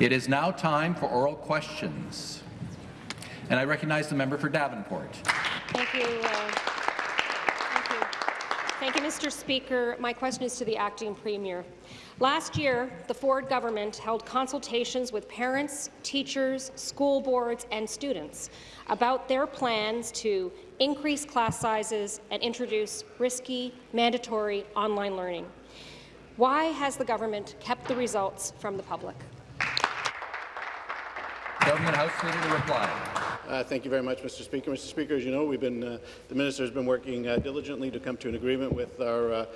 It is now time for oral questions. And I recognize the member for Davenport. Thank you. Uh, thank you. Thank you, Mr. Speaker. My question is to the acting premier. Last year, the Ford government held consultations with parents, teachers, school boards and students about their plans to increase class sizes and introduce risky, mandatory online learning. Why has the government kept the results from the public? Government House Leader to reply. Uh, thank you very much, Mr. Speaker. Mr. Speaker, as you know, we've been uh, the minister has been working uh, diligently to come to an agreement with our uh,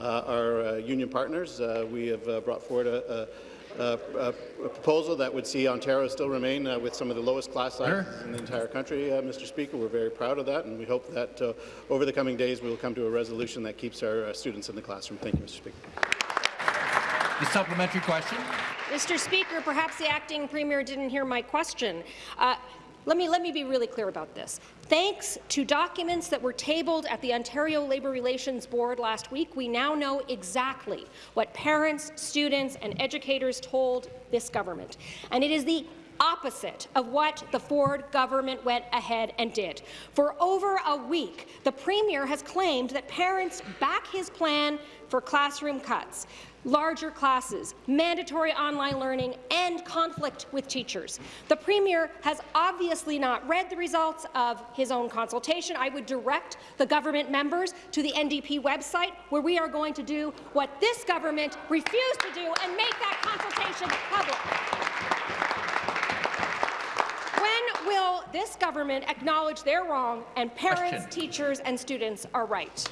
uh, our uh, union partners. we have brought forward a, a, a, a, proposal that would see Ontario still remain with some of the lowest class sizes sure. in the entire country. Mr. Speaker, we're very proud of that, and we hope that over the coming days we will come to a resolution that keeps our students in the classroom. Thank you, Mr. Speaker. The supplementary question. Mr. Speaker, perhaps the acting premier didn't hear my question. Uh, let me, let me be really clear about this. Thanks to documents that were tabled at the Ontario Labour Relations Board last week, we now know exactly what parents, students and educators told this government. And it is the opposite of what the Ford government went ahead and did. For over a week, the Premier has claimed that parents back his plan for classroom cuts larger classes, mandatory online learning, and conflict with teachers. The Premier has obviously not read the results of his own consultation. I would direct the government members to the NDP website, where we are going to do what this government refused to do and make that consultation public. When will this government acknowledge they're wrong and parents, Question. teachers and students are right?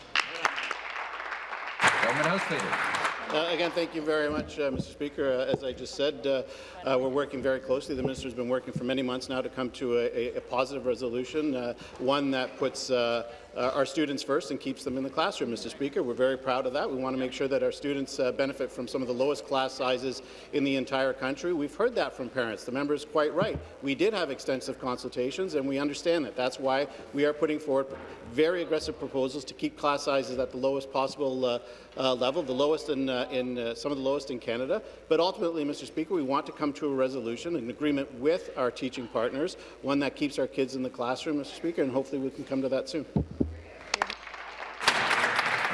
Government House Leader. Uh, again, thank you very much, uh, Mr. Speaker. Uh, as I just said, uh, uh, we're working very closely. The minister has been working for many months now to come to a, a positive resolution, uh, one that puts our students first and keeps them in the classroom, Mr. Speaker. We're very proud of that. We want to make sure that our students benefit from some of the lowest class sizes in the entire country. We've heard that from parents. The member is quite right. We did have extensive consultations, and we understand that. That's why we are putting forward very aggressive proposals to keep class sizes at the lowest possible uh, level, the lowest in, uh, in uh, some of the lowest in Canada. But ultimately, Mr. Speaker, we want to come to a resolution, an agreement with our teaching partners, one that keeps our kids in the classroom, Mr. Speaker, and hopefully we can come to that soon.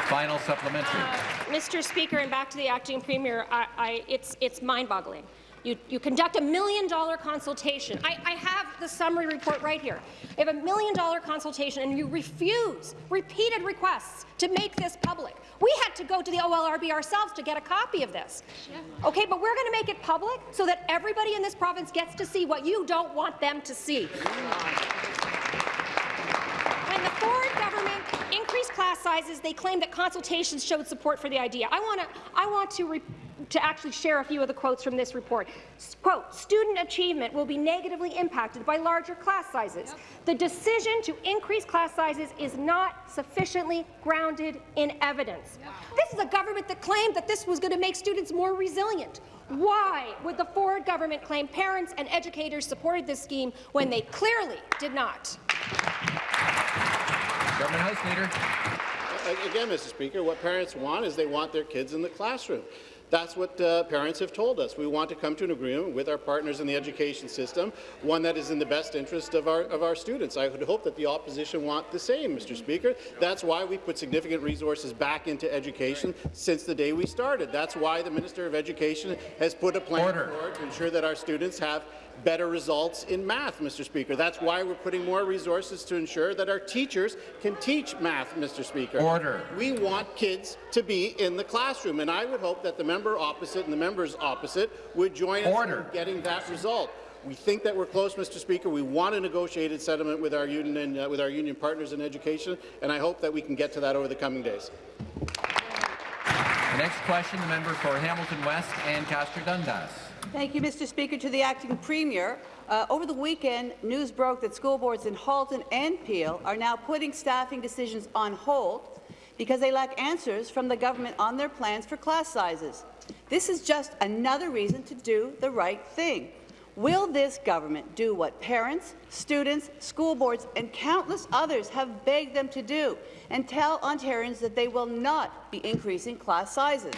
Final supplementary. Uh, Mr. Speaker, and back to the acting premier, I, I, it's, it's mind-boggling. You, you conduct a million-dollar consultation. I, I have the summary report right here. You have a million-dollar consultation, and you refuse repeated requests to make this public. We had to go to the OLRB ourselves to get a copy of this. Okay, but we're going to make it public so that everybody in this province gets to see what you don't want them to see. When the Ford government increased class sizes, they claim that consultations showed support for the idea. I want to, I want to to actually share a few of the quotes from this report. Quote, student achievement will be negatively impacted by larger class sizes. Yep. The decision to increase class sizes is not sufficiently grounded in evidence. Yep. This is a government that claimed that this was going to make students more resilient. Why would the Ford government claim parents and educators supported this scheme when they clearly did not? Government House Leader. Again, Mr. Speaker, what parents want is they want their kids in the classroom. That's what uh, parents have told us. We want to come to an agreement with our partners in the education system, one that is in the best interest of our, of our students. I would hope that the opposition want the same, Mr. Speaker. That's why we put significant resources back into education since the day we started. That's why the Minister of Education has put a plan forward to ensure that our students have better results in math, Mr. Speaker. That's why we're putting more resources to ensure that our teachers can teach math, Mr. Speaker. Order. We want kids to be in the classroom, and I would hope that the member opposite and the members opposite would join Order. us in getting that result. We think that we're close, Mr. Speaker. We want a negotiated settlement with our union and uh, with our union partners in education, and I hope that we can get to that over the coming days. The next question, the member for Hamilton West Ancaster Dundas. Thank you, Mr. Speaker. To the acting premier, uh, over the weekend, news broke that school boards in Halton and Peel are now putting staffing decisions on hold because they lack answers from the government on their plans for class sizes. This is just another reason to do the right thing. Will this government do what parents, students, school boards and countless others have begged them to do and tell Ontarians that they will not be increasing class sizes?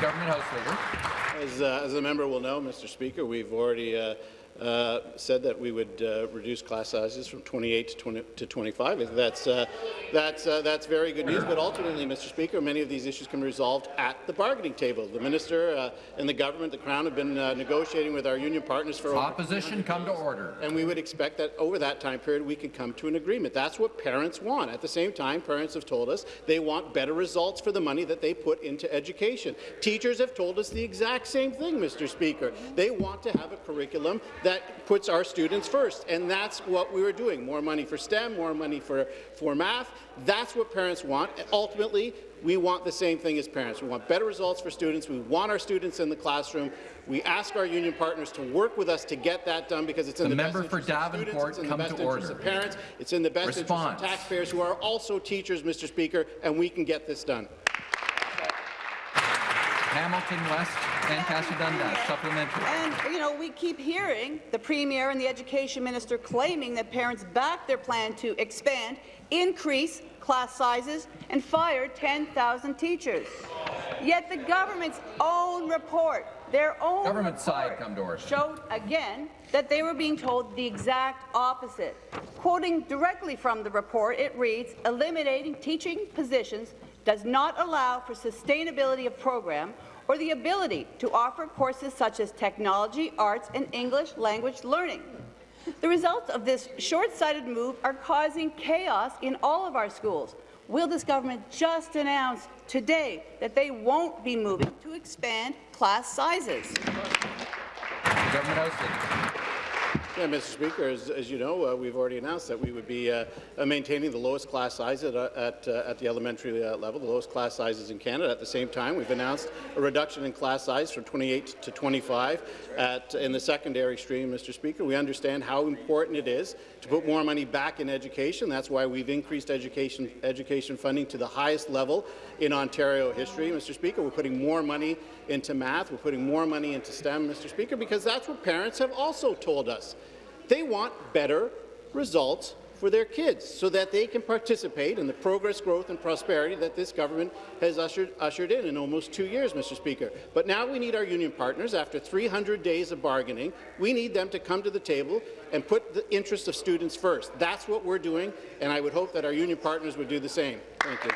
Government House Leader. As, uh, as the member will know, Mr. Speaker, we've already uh, uh, said that we would uh, reduce class sizes from 28 to, 20, to 25. That's, uh, that's, uh, that's very good news, but ultimately, Mr. Speaker, many of these issues can be resolved at the bargaining table. The minister uh, and the government, the Crown, have been uh, negotiating with our union partners for Opposition, come to order. and we would expect that over that time period we could come to an agreement. That's what parents want. At the same time, parents have told us they want better results for the money that they put into education. Teachers have told us the exact same thing, Mr. Speaker. They want to have a curriculum that puts our students first, and that's what we were doing. More money for STEM, more money for, for math. That's what parents want. Ultimately, we want the same thing as parents. We want better results for students. We want our students in the classroom. We ask our union partners to work with us to get that done because it's in The the, best interest of students, it's in the best interest of parents, it's in the best Response. interest of taxpayers who are also teachers, Mr. Speaker, and we can get this done. Hamilton West, Dundas, supplementary. And, you know, we keep hearing the Premier and the Education Minister claiming that parents back their plan to expand, increase class sizes, and fire 10,000 teachers. Yet the government's own report, their own Government side, come to order. showed again that they were being told the exact opposite. Quoting directly from the report, it reads, eliminating teaching positions does not allow for sustainability of program or the ability to offer courses such as technology, arts, and English language learning. The results of this short-sighted move are causing chaos in all of our schools. Will this government just announce today that they won't be moving to expand class sizes? Government. Yeah, Mr. Speaker, as, as you know, uh, we've already announced that we would be uh, uh, maintaining the lowest class size at, uh, at, uh, at the elementary uh, level, the lowest class sizes in Canada. At the same time, we've announced a reduction in class size from 28 to 25 at, in the secondary stream, Mr. Speaker. We understand how important it is to put more money back in education. That's why we've increased education, education funding to the highest level in Ontario history, Mr. Speaker. We're putting more money into math. We're putting more money into STEM, Mr. Speaker, because that's what parents have also told us. They want better results for their kids so that they can participate in the progress, growth and prosperity that this government has ushered, ushered in in almost two years, Mr. Speaker. But now we need our union partners, after 300 days of bargaining, we need them to come to the table and put the interests of students first. That's what we're doing, and I would hope that our union partners would do the same. Thank you.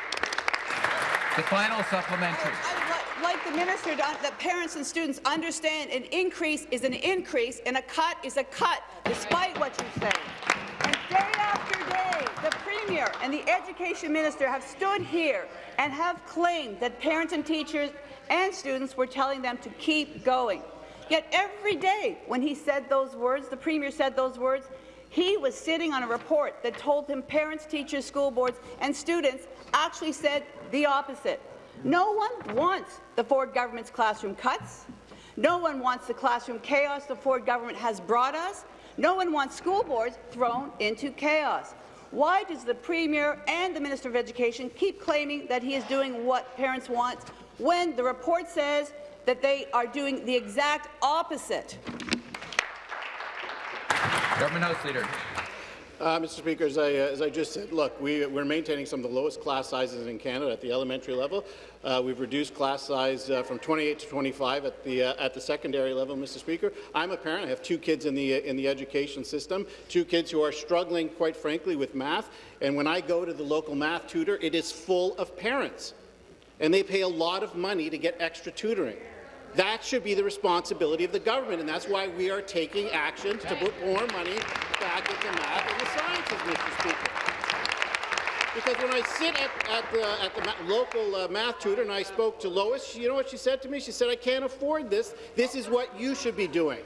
The final supplementary. I would like the minister to, that parents and students understand an increase is an increase and a cut is a cut, despite what you say. Day after day, the Premier and the Education Minister have stood here and have claimed that parents and teachers and students were telling them to keep going. Yet every day when he said those words, the Premier said those words, he was sitting on a report that told him parents, teachers, school boards and students actually said the opposite. No one wants the Ford government's classroom cuts. No one wants the classroom chaos the Ford government has brought us. No one wants school boards thrown into chaos. Why does the Premier and the Minister of Education keep claiming that he is doing what parents want when the report says that they are doing the exact opposite? Government House Leader. Uh, Mr. Speaker, as I, uh, as I just said, look, we, we're maintaining some of the lowest class sizes in Canada at the elementary level. Uh, we've reduced class size uh, from 28 to 25 at the, uh, at the secondary level, Mr. Speaker. I'm a parent. I have two kids in the, uh, in the education system, two kids who are struggling, quite frankly, with math. And when I go to the local math tutor, it is full of parents. And they pay a lot of money to get extra tutoring. That should be the responsibility of the government, and that's why we are taking action to put more money back into math and the sciences, Mr. Speaker. Because when I sit at, at the, at the local uh, math tutor and I spoke to Lois, you know what she said to me? She said, I can't afford this. This is what you should be doing.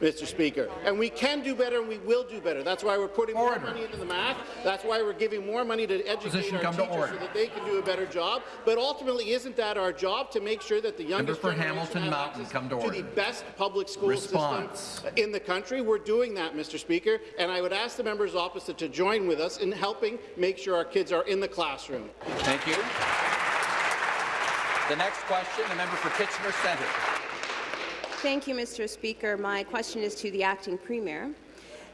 Mr. Speaker. And we can do better and we will do better. That's why we're putting Order. more money into the math. That's why we're giving more money to educate Position our teachers so that they can do a better job. But ultimately, isn't that our job to make sure that the youngest for generation Hamilton Mountain, come to the best public school Response. system in the country? We're doing that, Mr. Speaker, and I would ask the members opposite to join with us in helping make sure our kids are in the classroom. Thank you. The next question, the member for Kitchener Centre. Thank you, Mr. Speaker. My question is to the acting premier.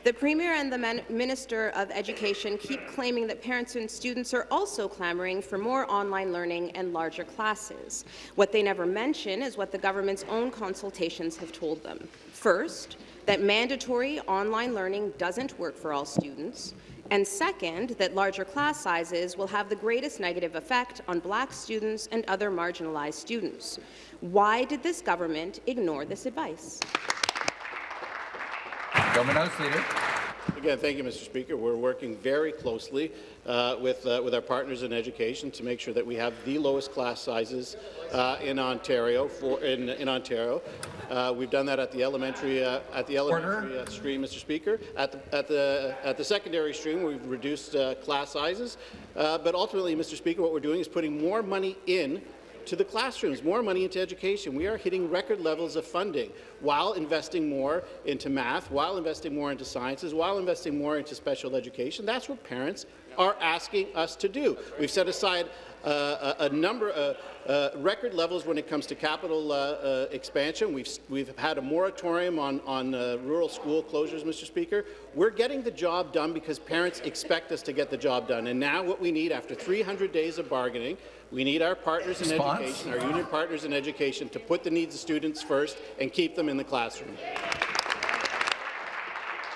The Premier and the Minister of Education keep claiming that parents and students are also clamouring for more online learning and larger classes. What they never mention is what the government's own consultations have told them. First, that mandatory online learning doesn't work for all students, and second, that larger class sizes will have the greatest negative effect on black students and other marginalized students. Why did this government ignore this advice? Government House Leader. Again, thank you, Mr. Speaker. We're working very closely uh, with, uh, with our partners in education to make sure that we have the lowest class sizes uh, in Ontario. For, in, in Ontario, uh, we've done that at the elementary uh, at the elementary uh, stream, Mr. Speaker. At the at the at the secondary stream, we've reduced class sizes, but ultimately, Mr. Speaker, what we're doing is putting more money in to the classrooms, more money into education. We are hitting record levels of funding while investing more into math, while investing more into sciences, while investing more into special education. That's what parents are asking us to do. We've set aside uh, a, a, number of uh, uh, record levels when it comes to capital uh, uh, expansion. We've, we've had a moratorium on, on uh, rural school closures, Mr. Speaker. We're getting the job done because parents expect us to get the job done. And now what we need after 300 days of bargaining we need our partners in Response? education, our union partners in education, to put the needs of students first and keep them in the classroom.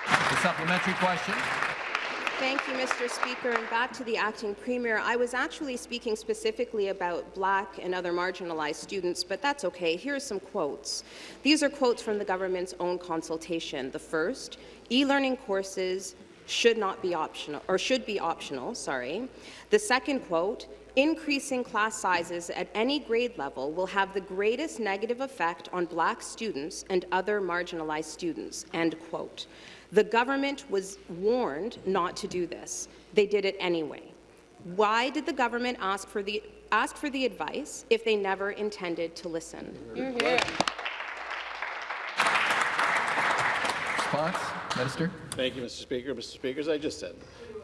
The supplementary question. Thank you, Mr. Speaker. And back to the acting premier. I was actually speaking specifically about black and other marginalized students, but that's okay. Here are some quotes. These are quotes from the government's own consultation. The first, e-learning courses should not be optional, or should be optional, sorry. The second quote, increasing class sizes at any grade level will have the greatest negative effect on black students and other marginalized students, end quote. The government was warned not to do this. They did it anyway. Why did the government ask for the, ask for the advice if they never intended to listen? Response, Minister. Thank you, Mr. Speaker. Mr. Speaker, as I just said,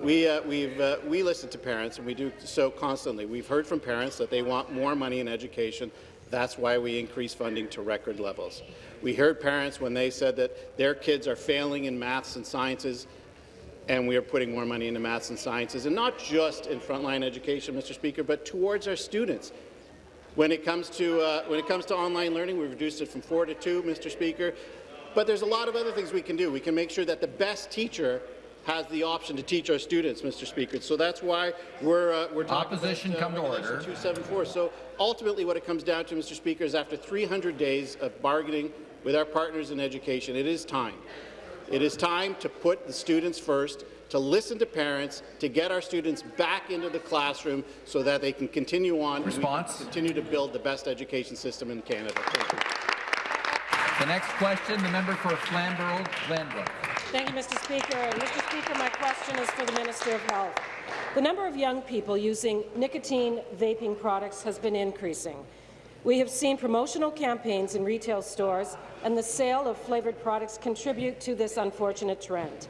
we, uh, we've, uh, we listen to parents, and we do so constantly. We've heard from parents that they want more money in education. That's why we increase funding to record levels. We heard parents when they said that their kids are failing in maths and sciences, and we are putting more money into maths and sciences, and not just in frontline education, Mr. Speaker, but towards our students. When it comes to uh, when it comes to online learning, we've reduced it from four to two, Mr. Speaker. But there's a lot of other things we can do. We can make sure that the best teacher has the option to teach our students, Mr. Speaker. So that's why we're uh, we're talking Opposition about, uh, come to order. 274. So ultimately, what it comes down to, Mr. Speaker, is after 300 days of bargaining with our partners in education, it is time. It is time to put the students first, to listen to parents, to get our students back into the classroom so that they can continue on Response. and continue to build the best education system in Canada. Thank you. The next question, the member for Flamborough-Glanbrook. Thank you, Mr. Speaker. Mr. Speaker, my question is for the Minister of Health. The number of young people using nicotine vaping products has been increasing. We have seen promotional campaigns in retail stores, and the sale of flavoured products contribute to this unfortunate trend.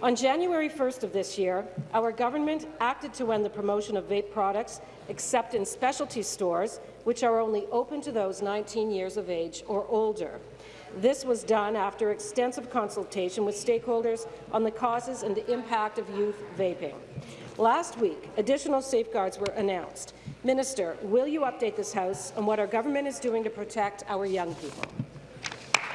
On January 1st of this year, our government acted to end the promotion of vape products except in specialty stores, which are only open to those 19 years of age or older. This was done after extensive consultation with stakeholders on the causes and the impact of youth vaping. Last week, additional safeguards were announced. Minister, will you update this House on what our government is doing to protect our young people?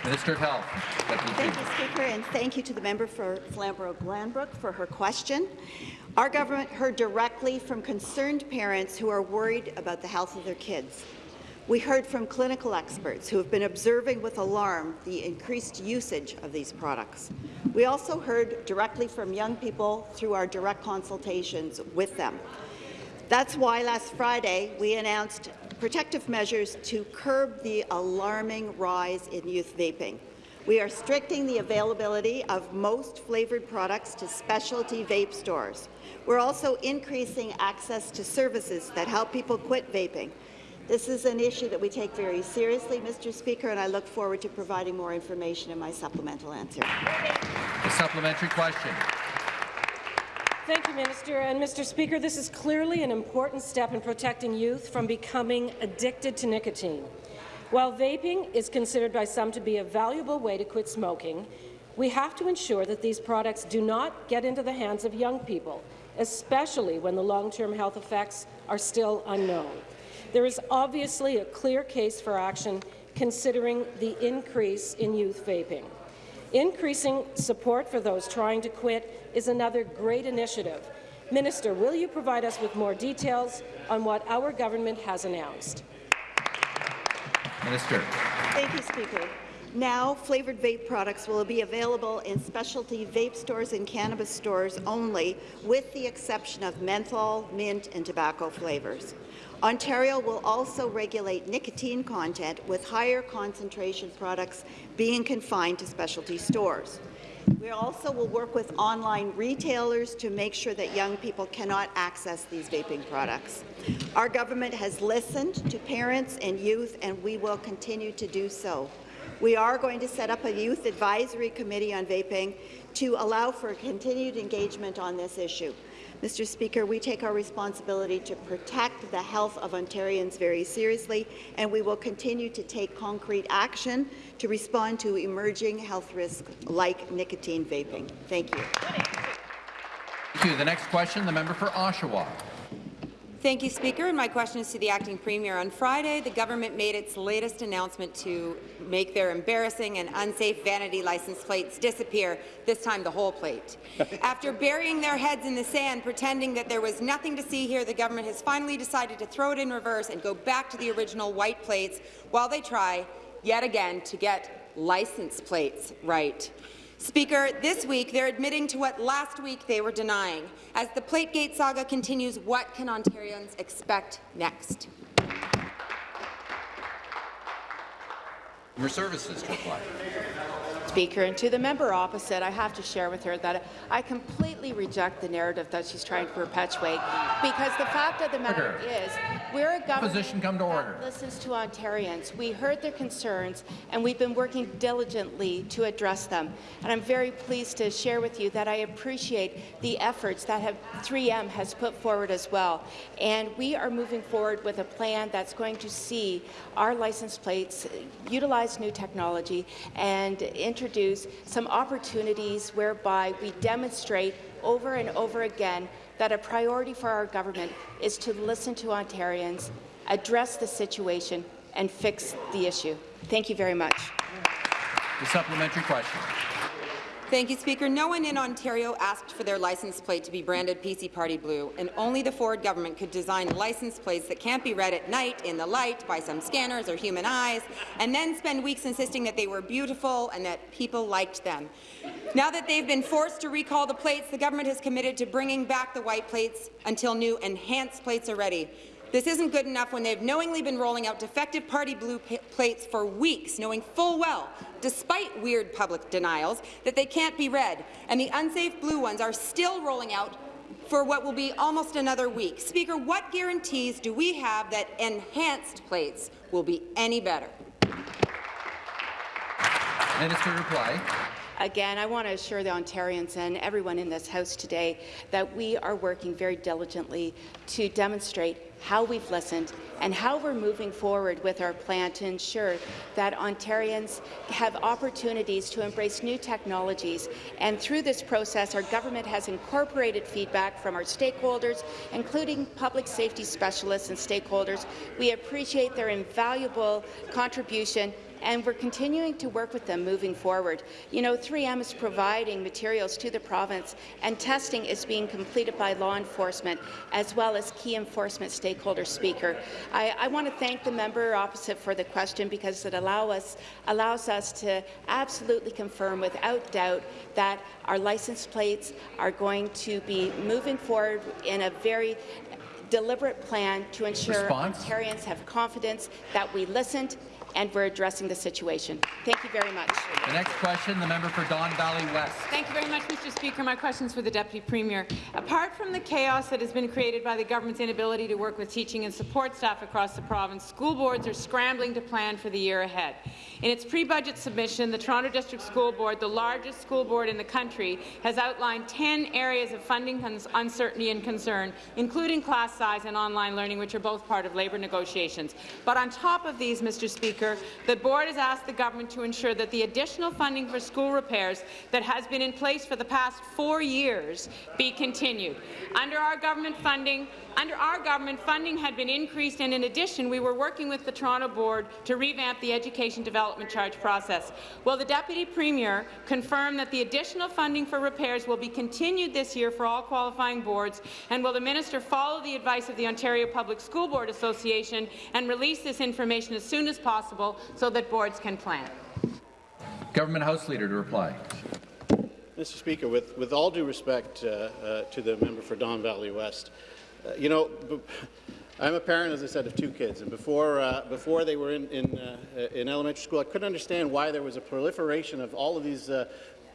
Minister of Health. Deputy Thank Speaker. you, Speaker, and thank you to the member for Flamborough-Glanbrook for her question. Our government heard directly from concerned parents who are worried about the health of their kids. We heard from clinical experts who have been observing with alarm the increased usage of these products. We also heard directly from young people through our direct consultations with them. That's why last Friday we announced protective measures to curb the alarming rise in youth vaping. We are restricting the availability of most flavoured products to specialty vape stores. We're also increasing access to services that help people quit vaping. This is an issue that we take very seriously, Mr. Speaker, and I look forward to providing more information in my supplemental answer. The supplementary question. Thank you, Minister. And Mr. Speaker, this is clearly an important step in protecting youth from becoming addicted to nicotine. While vaping is considered by some to be a valuable way to quit smoking, We have to ensure that these products do not get into the hands of young people, especially when the long-term health effects are still unknown. There is obviously a clear case for action considering the increase in youth vaping. Increasing support for those trying to quit is another great initiative. Minister, will you provide us with more details on what our government has announced? Minister. Thank you, Speaker. Now, flavoured vape products will be available in specialty vape stores and cannabis stores only, with the exception of menthol, mint and tobacco flavours. Ontario will also regulate nicotine content, with higher concentration products being confined to specialty stores. We also will work with online retailers to make sure that young people cannot access these vaping products. Our government has listened to parents and youth, and we will continue to do so. We are going to set up a youth advisory committee on vaping to allow for continued engagement on this issue. Mr. Speaker, we take our responsibility to protect the health of Ontarians very seriously, and we will continue to take concrete action to respond to emerging health risks like nicotine vaping. Thank you. Thank you. The next question, the member for Oshawa. Thank you, Speaker. And my question is to the Acting Premier. On Friday, the government made its latest announcement to make their embarrassing and unsafe vanity license plates disappear, this time the whole plate. After burying their heads in the sand, pretending that there was nothing to see here, the government has finally decided to throw it in reverse and go back to the original white plates while they try, yet again, to get license plates right. Speaker, this week they're admitting to what last week they were denying. As the Plategate saga continues, what can Ontarians expect next? Your services to reply. Speaker, and to the member opposite, I have to share with her that I completely reject the narrative that she's trying to perpetuate, because the fact of the matter Order. is, we're a government come to order. that listens to Ontarians. We heard their concerns, and we've been working diligently to address them. And I'm very pleased to share with you that I appreciate the efforts that have 3M has put forward as well. And we are moving forward with a plan that's going to see our license plates utilize new technology and introduce some opportunities whereby we demonstrate over and over again that a priority for our government is to listen to Ontarians, address the situation, and fix the issue. Thank you very much. The supplementary question. Thank you, Speaker. No one in Ontario asked for their license plate to be branded PC Party Blue, and only the Ford government could design license plates that can't be read at night in the light by some scanners or human eyes, and then spend weeks insisting that they were beautiful and that people liked them. Now that they've been forced to recall the plates, the government has committed to bringing back the white plates until new enhanced plates are ready. This isn't good enough when they've knowingly been rolling out defective party blue plates for weeks, knowing full well, despite weird public denials, that they can't be read. And the unsafe blue ones are still rolling out for what will be almost another week. Speaker, what guarantees do we have that enhanced plates will be any better? Minister reply. Again, I want to assure the Ontarians and everyone in this House today that we are working very diligently to demonstrate how we've listened and how we're moving forward with our plan to ensure that Ontarians have opportunities to embrace new technologies. And through this process, our government has incorporated feedback from our stakeholders, including public safety specialists and stakeholders. We appreciate their invaluable contribution and we're continuing to work with them moving forward. You know, 3M is providing materials to the province, and testing is being completed by law enforcement as well as key enforcement stakeholders. Speaker, I, I want to thank the member opposite for the question because it allow us, allows us to absolutely confirm without doubt that our license plates are going to be moving forward in a very deliberate plan to ensure Response? Ontarians have confidence that we listened and we're addressing the situation. Thank you very much. The next question, the member for Don Valley West. Thank you very much, Mr. Speaker. My question is for the Deputy Premier. Apart from the chaos that has been created by the government's inability to work with teaching and support staff across the province, school boards are scrambling to plan for the year ahead. In its pre-budget submission, the Toronto District School Board, the largest school board in the country, has outlined 10 areas of funding uncertainty and concern, including class size and online learning, which are both part of labour negotiations. But on top of these, Mr. Speaker, Speaker, the board has asked the government to ensure that the additional funding for school repairs that has been in place for the past four years be continued. Under our government funding, under our government, funding had been increased, and in addition, we were working with the Toronto Board to revamp the education development charge process. Will the Deputy Premier confirm that the additional funding for repairs will be continued this year for all qualifying boards, and will the minister follow the advice of the Ontario Public School Board Association and release this information as soon as possible so that boards can plan? Government House Leader to reply. Mr. Speaker, with, with all due respect uh, uh, to the member for Don Valley West, uh, you know, I'm a parent, as I said, of two kids, and before, uh, before they were in, in, uh, in, elementary school, I couldn't understand why there was a proliferation of all of these uh,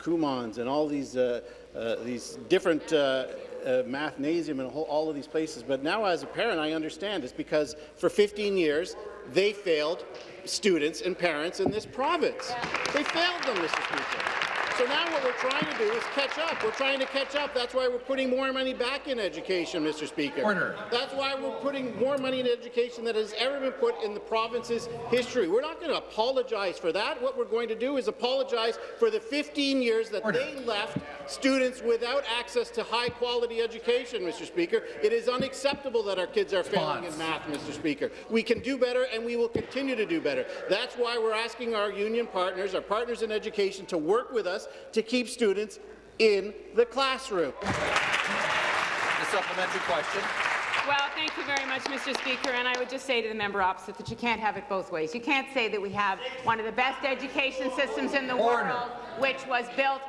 and all these, these different mathnasium and whole, all of these places. But now, as a parent, I understand it's because for 15 years they failed students and parents in this province. They failed them, Mr. Speaker. So now what we're trying to do is catch up. We're trying to catch up. That's why we're putting more money back in education, Mr. Speaker. Order. That's why we're putting more money in education that has ever been put in the province's history. We're not going to apologize for that. What we're going to do is apologize for the 15 years that Order. they left students without access to high-quality education, Mr. Speaker. It is unacceptable that our kids are failing in math, Mr. Speaker. We can do better, and we will continue to do better. That's why we're asking our union partners, our partners in education, to work with us us to keep students in the classroom. The supplementary question. Well, thank you very much, Mr. Speaker. And I would just say to the member opposite that you can't have it both ways. You can't say that we have one of the best education systems in the Order. world, which was built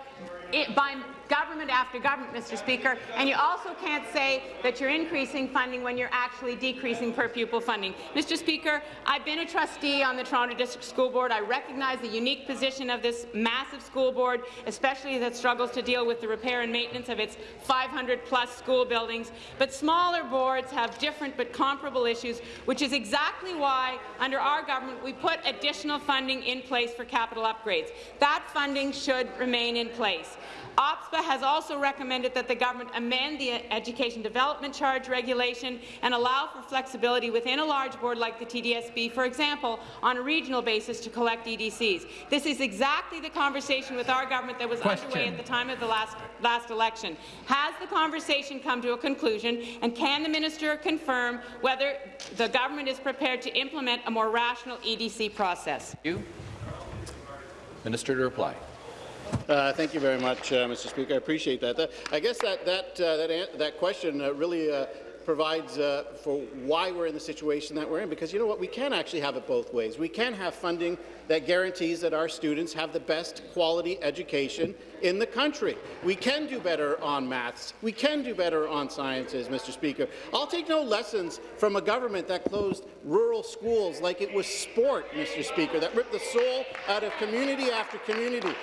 by government after government, Mr. Speaker, and you also can't say that you're increasing funding when you're actually decreasing per pupil funding. Mr. Speaker, I've been a trustee on the Toronto District School Board. I recognize the unique position of this massive school board, especially it struggles to deal with the repair and maintenance of its 500-plus school buildings. But smaller boards have different but comparable issues, which is exactly why, under our government, we put additional funding in place for capital upgrades. That funding should remain in place. OPSBA has also recommended that the government amend the Education Development Charge regulation and allow for flexibility within a large board like the TDSB, for example, on a regional basis to collect EDCs. This is exactly the conversation with our government that was Question. underway at the time of the last, last election. Has the conversation come to a conclusion, and can the minister confirm whether the government is prepared to implement a more rational EDC process? You. Minister to reply. Uh, thank you very much, uh, Mr. Speaker. I appreciate that. that I guess that that uh, that, that question uh, really uh, provides uh, for why we're in the situation that we're in. Because you know what, we can actually have it both ways. We can have funding that guarantees that our students have the best quality education in the country. We can do better on maths. We can do better on sciences, Mr. Speaker. I'll take no lessons from a government that closed rural schools like it was sport, Mr. Speaker, that ripped the soul out of community after community.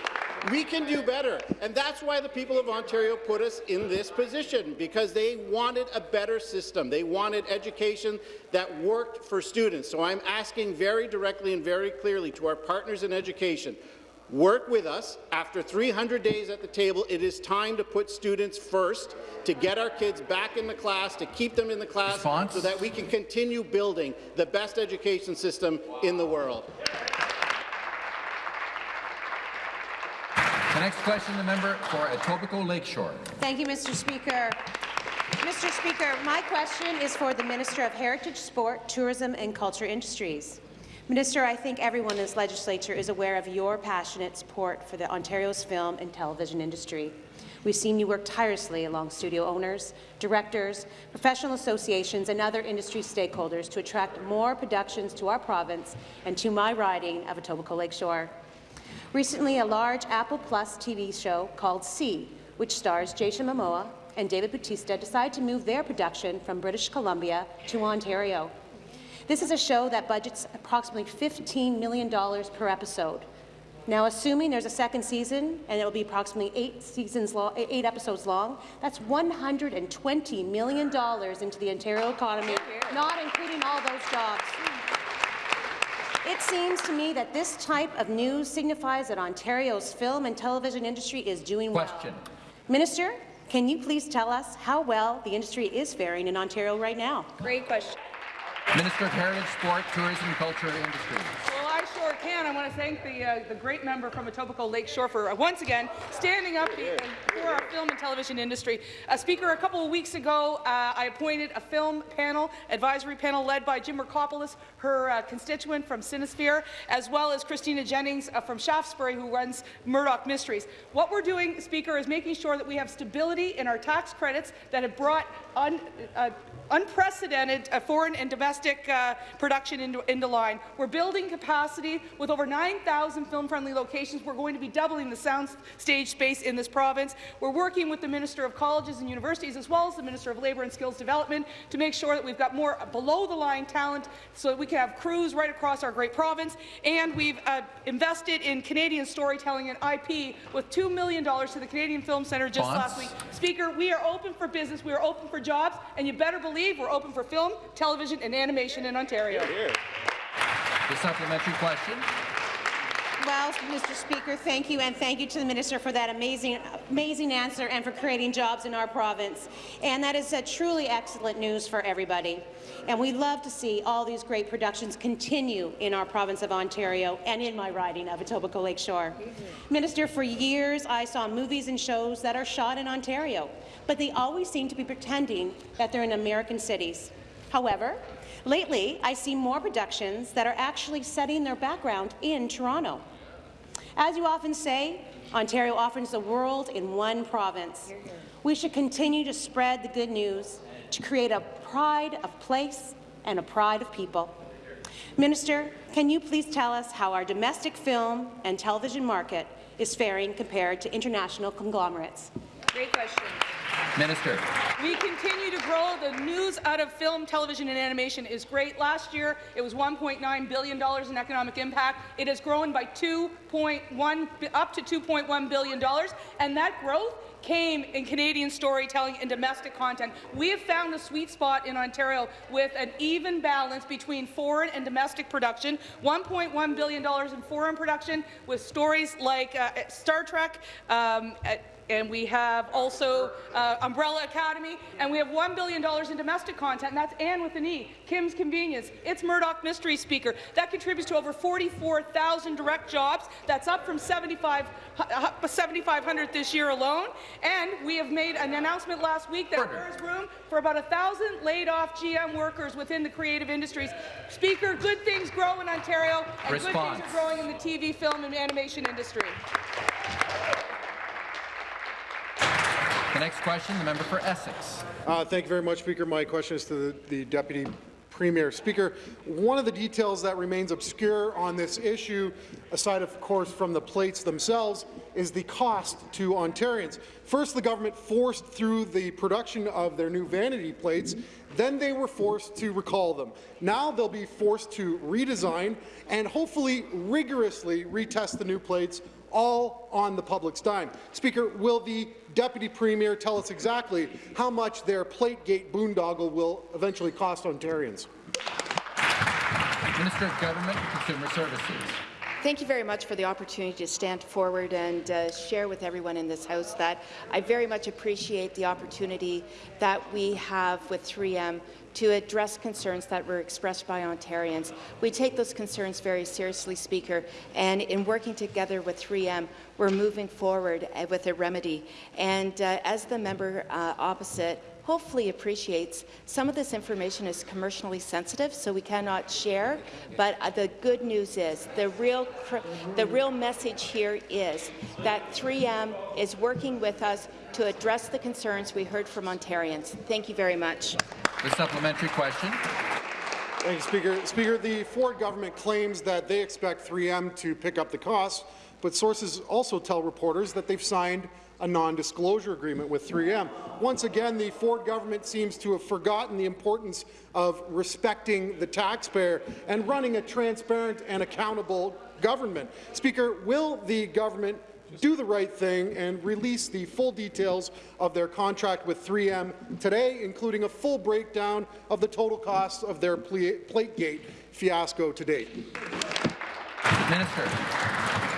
We can do better, and that's why the people of Ontario put us in this position, because they wanted a better system. They wanted education that worked for students. So I'm asking very directly and very clearly to our partners in education, work with us. After 300 days at the table, it is time to put students first, to get our kids back in the class, to keep them in the class, Response? so that we can continue building the best education system in the world. Next question, the member for Etobicoke Lakeshore. Thank you, Mr. Speaker. Mr. Speaker, my question is for the Minister of Heritage, Sport, Tourism and Culture Industries. Minister, I think everyone in this legislature is aware of your passionate support for the Ontario's film and television industry. We've seen you work tirelessly along studio owners, directors, professional associations and other industry stakeholders to attract more productions to our province and to my riding of Etobicoke Lakeshore. Recently, a large Apple Plus TV show called See, which stars Jason Momoa and David Bautista, decided to move their production from British Columbia to Ontario. This is a show that budgets approximately $15 million per episode. Now, assuming there's a second season and it will be approximately eight seasons long, eh, eight episodes long, that's $120 million into the Ontario economy, not including all those jobs. It seems to me that this type of news signifies that Ontario's film and television industry is doing Question. well. Minister, can you please tell us how well the industry is faring in Ontario right now? Great question. Minister of Heritage, Sport, Tourism, Culture and Industry. Well, our want to thank the, uh, the great member from Etobicoke Lakeshore for uh, once again standing up for our film and television industry. Uh, Speaker, a couple of weeks ago, uh, I appointed a film panel, advisory panel led by Jim Mirkopoulos, her uh, constituent from Cinespace, as well as Christina Jennings uh, from Shaftesbury, who runs Murdoch Mysteries. What we're doing, Speaker, is making sure that we have stability in our tax credits that have brought un, unprecedented uh, foreign and domestic uh, production into, into line. We're building capacity with over 9,000 film-friendly locations. We're going to be doubling the sound stage space in this province. We're working with the Minister of Colleges and Universities as well as the Minister of Labour and Skills Development to make sure that we've got more below-the-line talent so that we can have crews right across our great province. And we've uh, invested in Canadian storytelling and IP with $2 million to the Canadian Film Centre just Bonds. last week. Speaker, we are open for business, we are open for jobs, and you better believe we're open for film, television, and animation in Ontario. The supplementary question. Well, Mr. Speaker, thank you, and thank you to the minister for that amazing, amazing answer and for creating jobs in our province. And that is uh, truly excellent news for everybody. And we love to see all these great productions continue in our province of Ontario and in my riding of Etobicoke Lakeshore. Minister, for years I saw movies and shows that are shot in Ontario, but they always seem to be pretending that they're in American cities. However, lately I see more productions that are actually setting their background in Toronto. As you often say, Ontario offers the world in one province. We should continue to spread the good news to create a pride of place and a pride of people. Minister, can you please tell us how our domestic film and television market is faring compared to international conglomerates? Great question. Minister. We continue to grow. The news out of film, television, and animation is great. Last year, it was $1.9 billion in economic impact. It has grown by 2.1 up to $2.1 billion, and that growth came in Canadian storytelling and domestic content. We have found the sweet spot in Ontario with an even balance between foreign and domestic production, $1.1 billion in foreign production with stories like uh, Star Trek, um, and we have also uh, Umbrella Academy, and we have $1 billion in domestic content, and that's Anne with an E, Kim's Convenience, it's Murdoch Mystery Speaker. That contributes to over 44,000 direct jobs. That's up from 75 uh, 7,500 this year alone. And we have made an announcement last week that Order. there is room for about 1,000 laid-off GM workers within the creative industries. Speaker, good things grow in Ontario, and Response. good things are growing in the TV, film, and animation industry. Next question, the member for Essex. Uh, thank you very much, Speaker. My question is to the, the Deputy Premier. Speaker, one of the details that remains obscure on this issue, aside of course from the plates themselves, is the cost to Ontarians. First, the government forced through the production of their new vanity plates, then they were forced to recall them. Now they'll be forced to redesign and hopefully rigorously retest the new plates all on the public's dime. Speaker, will the Deputy Premier tell us exactly how much their Plategate boondoggle will eventually cost Ontarians? Minister of Government and Consumer Services. Thank you very much for the opportunity to stand forward and uh, share with everyone in this House that I very much appreciate the opportunity that we have with 3M to address concerns that were expressed by Ontarians. We take those concerns very seriously, Speaker, and in working together with 3M, we're moving forward uh, with a remedy. And uh, as the member uh, opposite hopefully appreciates, some of this information is commercially sensitive, so we cannot share. But uh, the good news is, the real, the real message here is that 3M is working with us to address the concerns we heard from Ontarians. Thank you very much. The supplementary question. Thank you, Speaker. Speaker, the Ford government claims that they expect 3M to pick up the costs, but sources also tell reporters that they've signed a non-disclosure agreement with 3M. Once again, the Ford government seems to have forgotten the importance of respecting the taxpayer and running a transparent and accountable government. Speaker, will the government do the right thing and release the full details of their contract with 3M today, including a full breakdown of the total cost of their pla- Plategate fiasco to date? Minister.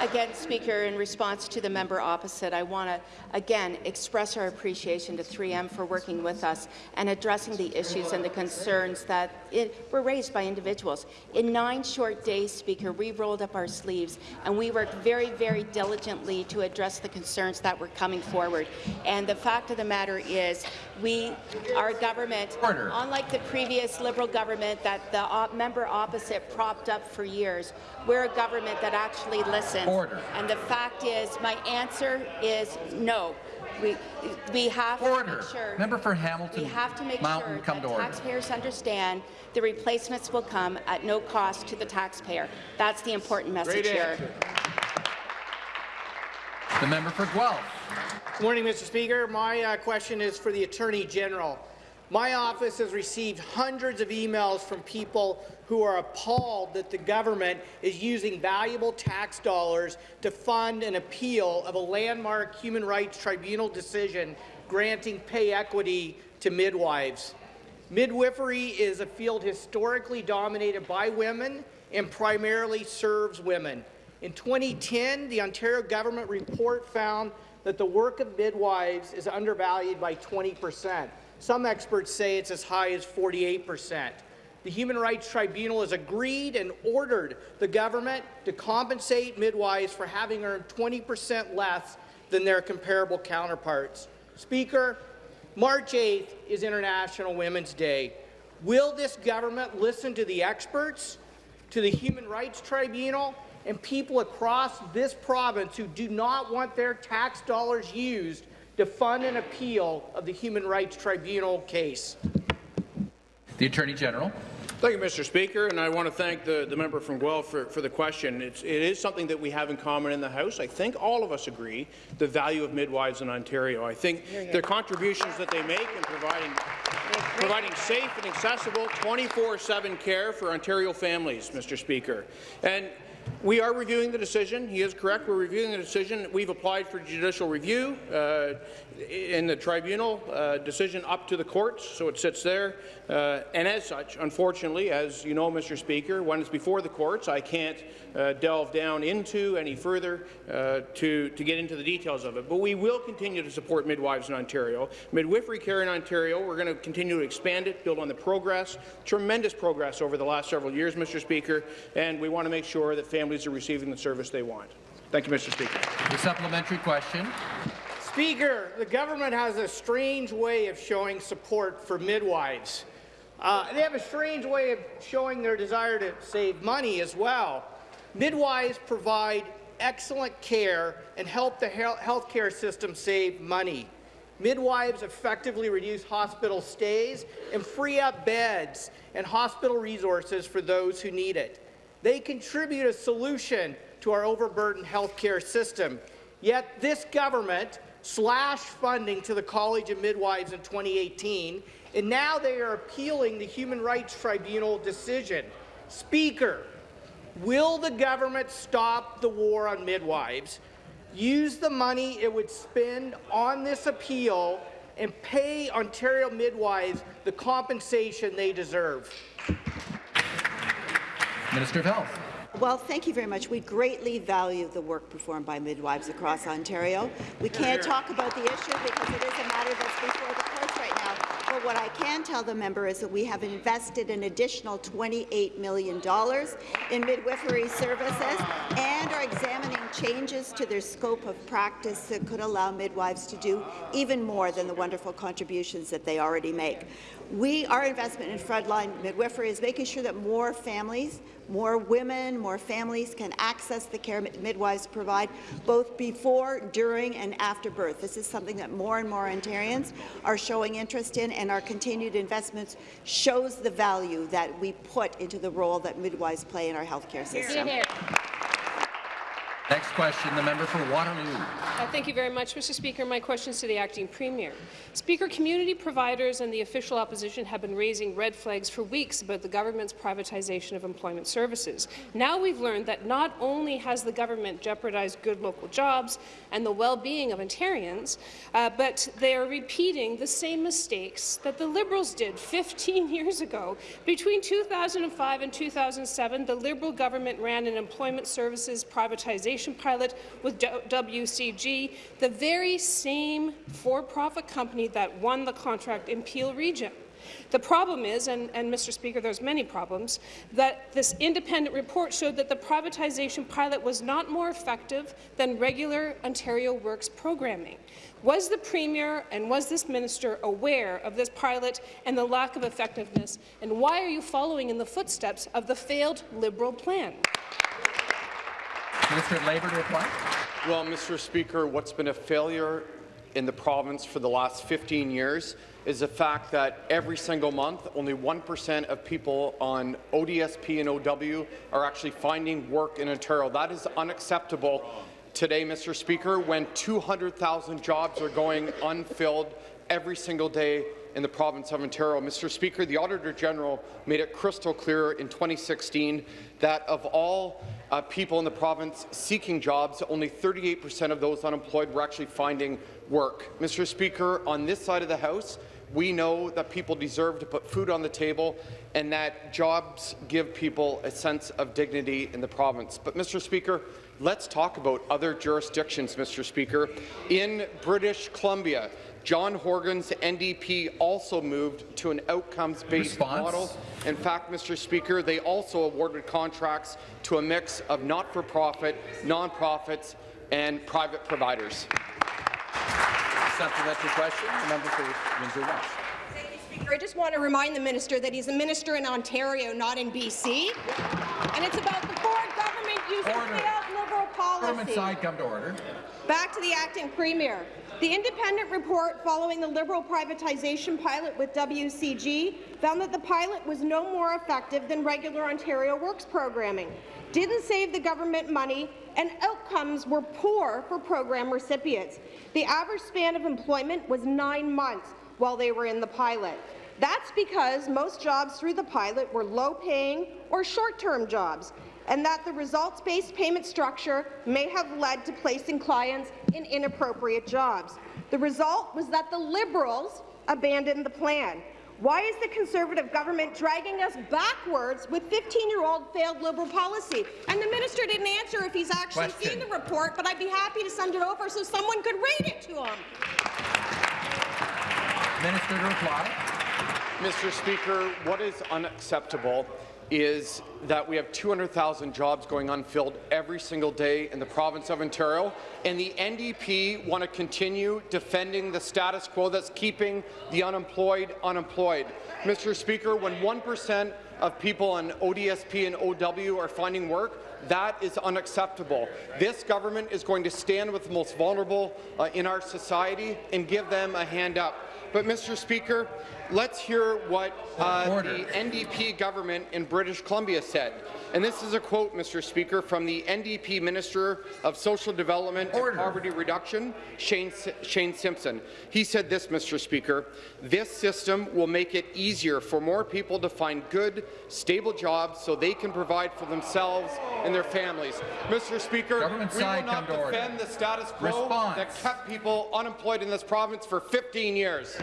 Again, Speaker, in response to the member opposite, I want to again express our appreciation to 3M for working with us and addressing the issues and the concerns that it, were raised by individuals. In nine short days, Speaker, we rolled up our sleeves and we worked very, very diligently to address the concerns that were coming forward. And the fact of the matter is, we, our government, Order. unlike the previous Liberal government that the op member opposite propped up for years, we're a government that actually listens. Order. And the fact is, my answer is no. We, we have to make sure. Member for Hamilton We have to make Mountain, sure come that to order. taxpayers understand the replacements will come at no cost to the taxpayer. That's the important message here. The member for Guelph. Good morning, Mr. Speaker. My uh, question is for the Attorney General. My office has received hundreds of emails from people who are appalled that the government is using valuable tax dollars to fund an appeal of a landmark Human Rights Tribunal decision granting pay equity to midwives. Midwifery is a field historically dominated by women and primarily serves women. In 2010, the Ontario government report found that the work of midwives is undervalued by 20 percent. Some experts say it's as high as 48 percent. The Human Rights Tribunal has agreed and ordered the government to compensate midwives for having earned 20 percent less than their comparable counterparts. Speaker, March 8th is International Women's Day. Will this government listen to the experts, to the Human Rights Tribunal, and people across this province who do not want their tax dollars used to fund an appeal of the Human Rights Tribunal case? The Attorney General. Thank you, Mr. Speaker, and I want to thank the, the member from Guelph for, for the question. It's, it is something that we have in common in the House. I think all of us agree the value of midwives in Ontario. I think their contributions that they make in providing providing safe and accessible 24-7 care for Ontario families, Mr. Speaker. And we are reviewing the decision. He is correct. We're reviewing the decision. We've applied for judicial review uh, in the tribunal uh, decision up to the courts, so it sits there. Uh, and as such, unfortunately, as you know, Mr. Speaker, when it's before the courts, I can't uh, delve down into any further uh, to, to get into the details of it. But we will continue to support midwives in Ontario. Midwifery care in Ontario, we're going to continue to expand it, build on the progress, tremendous progress over the last several years, Mr. Speaker, and we want to make sure that families are receiving the service they want. Thank you, Mr. Speaker. The supplementary question. Speaker, the government has a strange way of showing support for midwives. Uh, they have a strange way of showing their desire to save money as well. Midwives provide excellent care and help the health care system save money. Midwives effectively reduce hospital stays and free up beds and hospital resources for those who need it. They contribute a solution to our overburdened health care system. Yet this government slashed funding to the College of Midwives in 2018 and now they are appealing the Human Rights Tribunal decision. Speaker, will the government stop the war on midwives, use the money it would spend on this appeal, and pay Ontario midwives the compensation they deserve? Minister of Health. Well, thank you very much. We greatly value the work performed by midwives across Ontario. We can't talk about the issue because it is a matter that's before the courts right now. But what I can tell the member is that we have invested an additional $28 million in midwifery services and are examining changes to their scope of practice that could allow midwives to do even more than the wonderful contributions that they already make. We, our investment in frontline midwifery is making sure that more families, more women, more families can access the care midwives provide, both before, during, and after birth. This is something that more and more Ontarians are showing interest in, and our continued investments shows the value that we put into the role that midwives play in our healthcare system. Here, here. Next question, the member for Waterloo. Uh, thank you very much, Mr. Speaker. My question is to the acting premier. Speaker, community providers and the official opposition have been raising red flags for weeks about the government's privatization of employment services. Now we've learned that not only has the government jeopardized good local jobs and the well-being of Ontarians, uh, but they are repeating the same mistakes that the Liberals did 15 years ago. Between 2005 and 2007, the Liberal government ran an employment services privatization pilot with WCG, the very same for-profit company that won the contract in Peel Region. The problem is, and, and, Mr. Speaker, there's many problems, that this independent report showed that the privatization pilot was not more effective than regular Ontario Works programming. Was the Premier and was this minister aware of this pilot and the lack of effectiveness, and why are you following in the footsteps of the failed Liberal plan? Of Labour to reply. Well, Mr. Speaker, what's been a failure in the province for the last 15 years is the fact that every single month, only 1% of people on ODSP and OW are actually finding work in Ontario. That is unacceptable today, Mr. Speaker, when 200,000 jobs are going unfilled every single day in the province of Ontario. Mr. Speaker, the Auditor General made it crystal clear in 2016 that of all uh, people in the province seeking jobs, only 38% of those unemployed were actually finding work. Mr. Speaker, on this side of the House, we know that people deserve to put food on the table and that jobs give people a sense of dignity in the province. But, Mr. Speaker, let's talk about other jurisdictions, Mr. Speaker. In British Columbia, John Horgan's NDP also moved to an outcomes-based model. In fact, Mr. Speaker, they also awarded contracts to a mix of not-for-profit, non-profits, and private providers. Supplementary question, member for Windsor West. I just want to remind the minister that he's a minister in Ontario, not in BC. And it's about the Ford government using failed Liberal policy. Government side, come to order. Back to the acting premier. The independent report following the Liberal privatization pilot with WCG found that the pilot was no more effective than regular Ontario Works programming, didn't save the government money, and outcomes were poor for program recipients. The average span of employment was nine months while they were in the pilot. That's because most jobs through the pilot were low-paying or short-term jobs, and that the results-based payment structure may have led to placing clients in inappropriate jobs. The result was that the Liberals abandoned the plan. Why is the Conservative government dragging us backwards with 15-year-old failed Liberal policy? And the minister didn't answer if he's actually Question. seen the report, but I'd be happy to send it over so someone could read it to him. Minister to reply. Mr. Speaker, what is unacceptable is that we have 200,000 jobs going unfilled every single day in the province of Ontario, and the NDP want to continue defending the status quo that's keeping the unemployed unemployed. Mr. Speaker, when 1% of people on ODSP and OW are finding work, that is unacceptable. This government is going to stand with the most vulnerable uh, in our society and give them a hand up. But, Mr. Speaker, let's hear what uh, the NDP government in British Columbia said. And this is a quote, Mr. Speaker, from the NDP Minister of Social Development and Poverty Reduction, Shane, Shane Simpson. He said this, Mr. Speaker, this system will make it easier for more people to find good, stable jobs so they can provide for themselves and their families. Mr. Speaker, Government we will not order. defend the status quo Response. that kept people unemployed in this province for 15 years.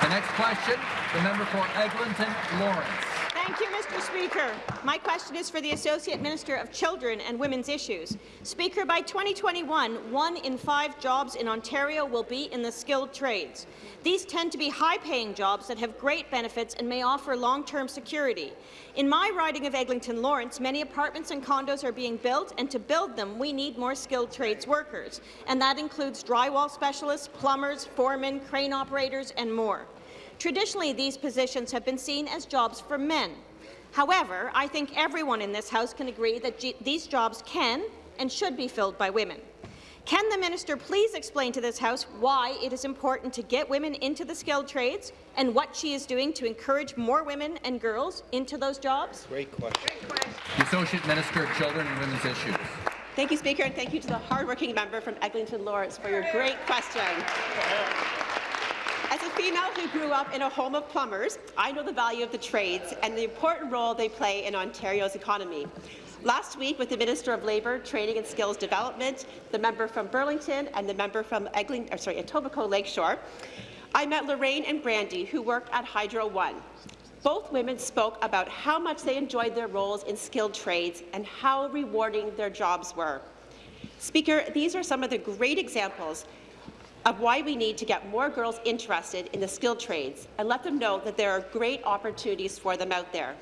The next question, the member for Eglinton Lawrence. Thank you, Mr. Speaker. My question is for the Associate Minister of Children and Women's Issues. Speaker, by 2021, one in five jobs in Ontario will be in the skilled trades. These tend to be high-paying jobs that have great benefits and may offer long-term security. In my riding of Eglinton Lawrence, many apartments and condos are being built, and to build them, we need more skilled trades workers, and that includes drywall specialists, plumbers, foremen, crane operators, and more. Traditionally, these positions have been seen as jobs for men. However, I think everyone in this House can agree that these jobs can and should be filled by women. Can the minister please explain to this House why it is important to get women into the skilled trades and what she is doing to encourage more women and girls into those jobs? Great question. The Associate Minister of Children and Women's Issues. Thank you, Speaker, and thank you to the hardworking member from Eglinton Lawrence for your great question. As a female who grew up in a home of plumbers, I know the value of the trades and the important role they play in Ontario's economy. Last week, with the Minister of Labour, Training and Skills Development, the member from Burlington and the member from Eglinton, or sorry, Etobicoke Lakeshore, I met Lorraine and Brandy, who work at Hydro One. Both women spoke about how much they enjoyed their roles in skilled trades and how rewarding their jobs were. Speaker, these are some of the great examples of why we need to get more girls interested in the skilled trades and let them know that there are great opportunities for them out there.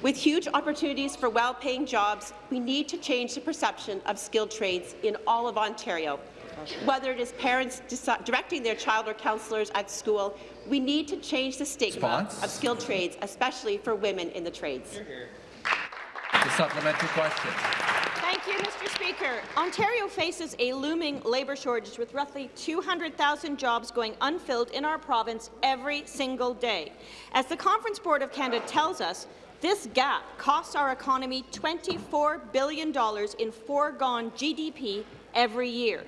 With huge opportunities for well-paying jobs, we need to change the perception of skilled trades in all of Ontario. Whether it is parents directing their child or counsellors at school, we need to change the stigma Response? of skilled trades, especially for women in the trades. The supplementary question. Thank you, Mr. Speaker. Ontario faces a looming labour shortage with roughly 200,000 jobs going unfilled in our province every single day. As the Conference Board of Canada tells us, this gap costs our economy $24 billion in foregone GDP every year.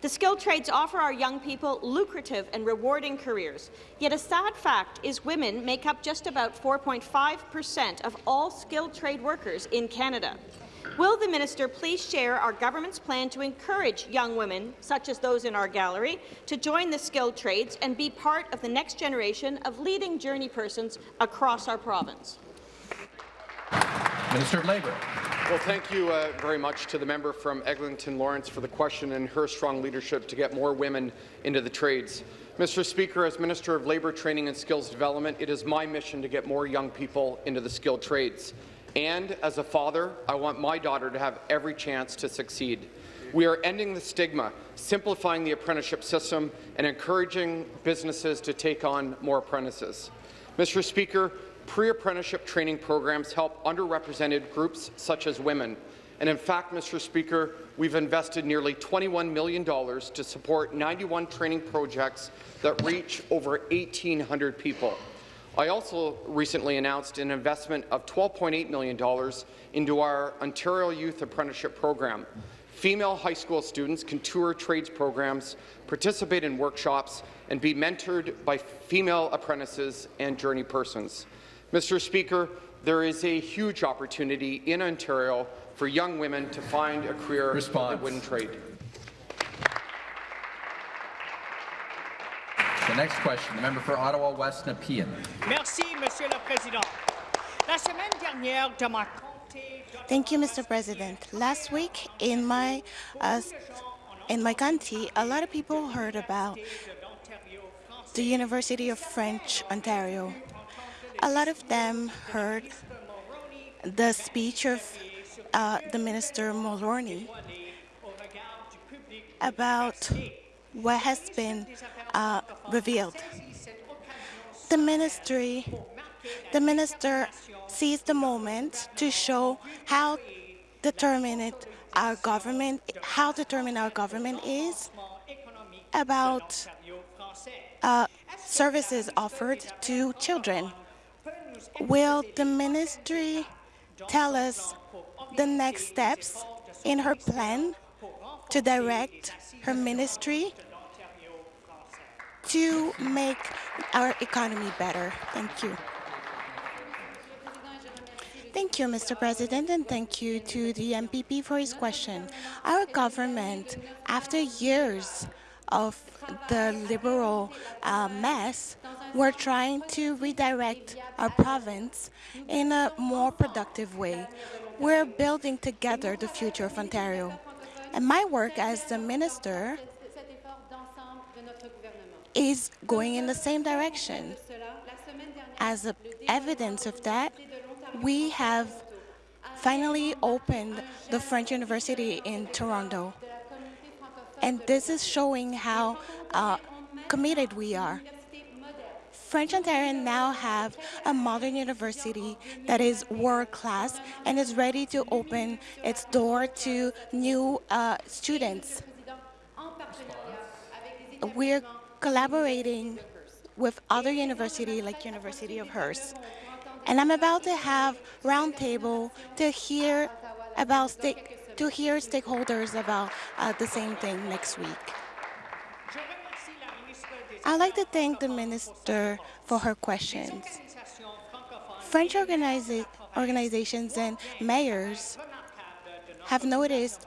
The skilled trades offer our young people lucrative and rewarding careers, yet a sad fact is women make up just about 4.5 per cent of all skilled trade workers in Canada. Will the minister please share our government's plan to encourage young women, such as those in our gallery, to join the skilled trades and be part of the next generation of leading journey persons across our province? Minister of Labour. Well, thank you uh, very much to the member from Eglinton Lawrence for the question and her strong leadership to get more women into the trades. Mr. Speaker, as Minister of Labour Training and Skills Development, it is my mission to get more young people into the skilled trades. And as a father, I want my daughter to have every chance to succeed. We are ending the stigma, simplifying the apprenticeship system, and encouraging businesses to take on more apprentices. Mr. Speaker, Pre-apprenticeship training programs help underrepresented groups such as women. And in fact, Mr. Speaker, we've invested nearly $21 million to support 91 training projects that reach over 1,800 people. I also recently announced an investment of $12.8 million into our Ontario Youth Apprenticeship Program. Female high school students can tour trades programs, participate in workshops, and be mentored by female apprentices and journey persons. Mr. Speaker, there is a huge opportunity in Ontario for young women to find a career Response. that wouldn't trade. The next question, the member for Ottawa West Nepean. Merci, Monsieur le Président. La semaine dernière, de ma Thank you, Mr. President. Last week in my uh, in my country, a lot of people heard about the University of French Ontario. A lot of them heard the speech of uh, the Minister Mulroney about what has been uh, revealed. The ministry, the minister seized the moment to show how determined our government, how determined our government is about uh, services offered to children. Will the ministry tell us the next steps in her plan to direct her ministry to make our economy better? Thank you. Thank you, Mr. President, and thank you to the MPP for his question. Our government, after years of the liberal uh, mess, we're trying to redirect our province in a more productive way. We're building together the future of Ontario. And my work as the minister is going in the same direction. As evidence of that, we have finally opened the French University in Toronto. And this is showing how uh, committed we are. French Ontarians now have a modern university that is world-class and is ready to open its door to new uh, students. We're collaborating with other universities like University of Hearst. And I'm about to have roundtable to hear about stake, to hear stakeholders about uh, the same thing next week. I'd like to thank the minister for her questions. French organiza organizations and mayors have noticed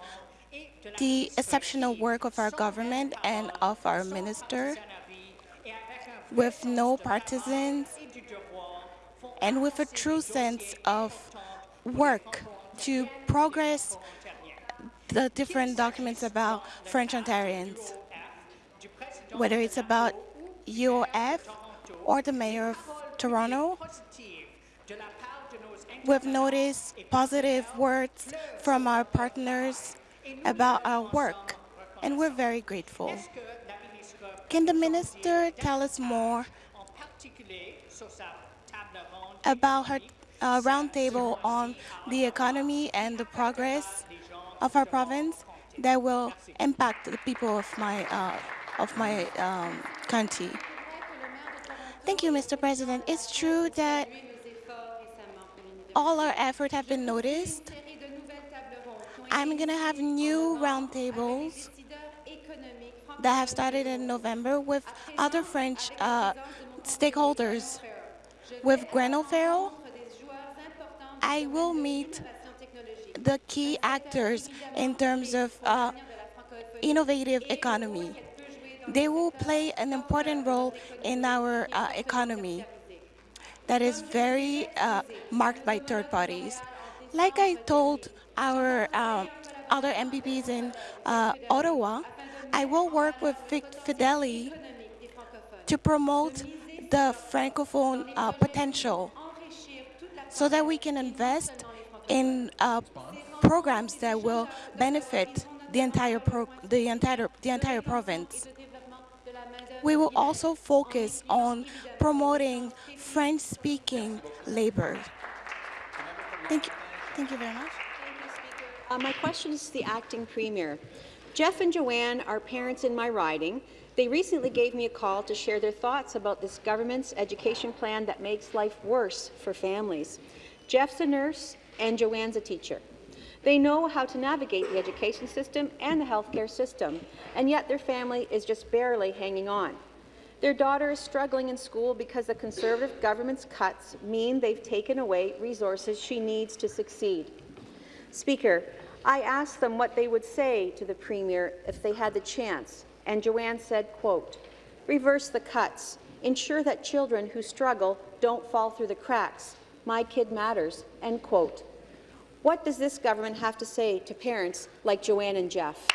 the exceptional work of our government and of our minister with no partisans and with a true sense of work to progress the different documents about French Ontarians, whether it's about UOF or the mayor of Toronto. We've noticed positive words from our partners about our work, and we're very grateful. Can the minister tell us more about her uh, roundtable on the economy and the progress of our province that will impact the people of my uh, of my um, country? Thank you, Mr. President. It's true that all our efforts have been noticed. I'm going to have new roundtables that have started in November with other French uh, stakeholders. With Grenell Farrell, I will meet the key actors in terms of uh, innovative economy. They will play an important role in our uh, economy that is very uh, marked by third parties. Like I told our uh, other MPPs in uh, Ottawa, I will work with Fedeli to promote the Francophone uh, potential so that we can invest in uh, programs that will benefit the entire, the entire, the entire province. We will also focus on promoting French-speaking labor. Thank you. Thank you very much. Uh, my question is to the acting premier. Jeff and Joanne are parents in my riding. They recently gave me a call to share their thoughts about this government's education plan that makes life worse for families. Jeff's a nurse and Joanne's a teacher. They know how to navigate the education system and the healthcare system, and yet their family is just barely hanging on. Their daughter is struggling in school because the Conservative government's cuts mean they've taken away resources she needs to succeed. Speaker, I asked them what they would say to the Premier if they had the chance, and Joanne said, quote, reverse the cuts, ensure that children who struggle don't fall through the cracks. My kid matters, end quote. What does this government have to say to parents like Joanne and Jeff?